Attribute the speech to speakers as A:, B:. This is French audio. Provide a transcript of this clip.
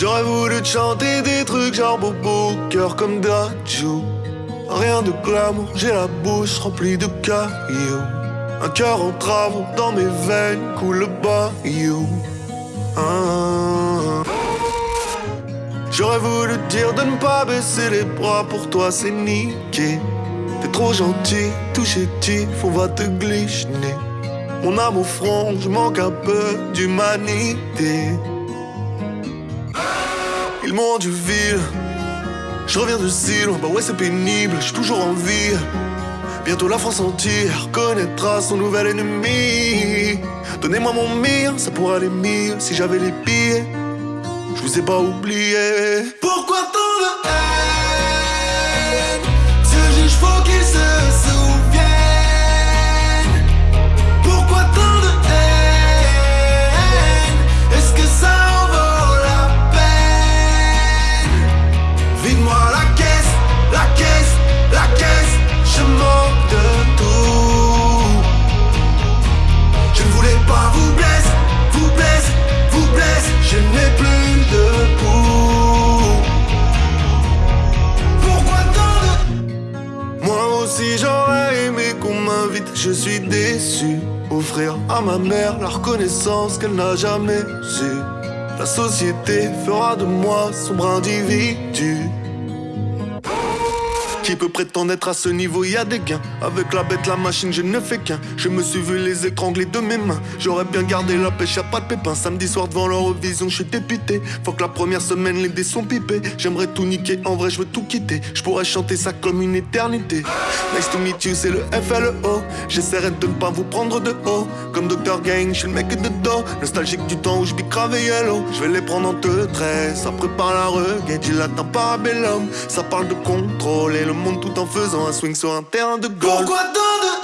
A: J'aurais voulu te chanter des trucs genre bobo, cœur comme Dajou. Rien de glamour, j'ai la bouche remplie de cailloux. Un cœur en travaux, dans mes veines coule le bayou. Ah. J'aurais voulu te dire de ne pas baisser les bras, pour toi c'est niqué. T'es trop gentil, tout chétif, on va te glisser. Mon âme au front, je manque un peu d'humanité. Ils m'ont rendu ville. Je reviens de si bah ouais c'est pénible, je suis toujours en vie. Bientôt la France entière connaîtra son nouvel ennemi. Donnez-moi mon mire, ça pourrait aller mieux si j'avais les pieds. Je vous ai pas oublié. Pourquoi tant de haine? Faut qu'il se je suis déçu. Offrir à ma mère la reconnaissance qu'elle n'a jamais su. La société fera de moi sombre individu. Qui peut prétendre être à ce niveau, y a des gains. Avec la bête, la machine, je ne fais qu'un. Je me suis vu les étrangler de mes mains. J'aurais bien gardé la pêche, y'a pas de pépin Samedi soir devant l'Eurovision, je suis dépité. Faut que la première semaine, les dés sont pipés. J'aimerais tout niquer, en vrai je veux tout quitter. Je pourrais chanter ça comme une éternité Nice to meet you, c'est le FLO J'essaierai de ne pas vous prendre de haut. Comme Dr Gang, je suis le mec de dos. Nostalgique du temps où je bicravais yellow Je vais les prendre en deux traits Ça prépare la reguette, il attend parabellum. Ça parle de contrôler le monde tout en faisant un swing sur un terrain de golf.
B: Pourquoi tant de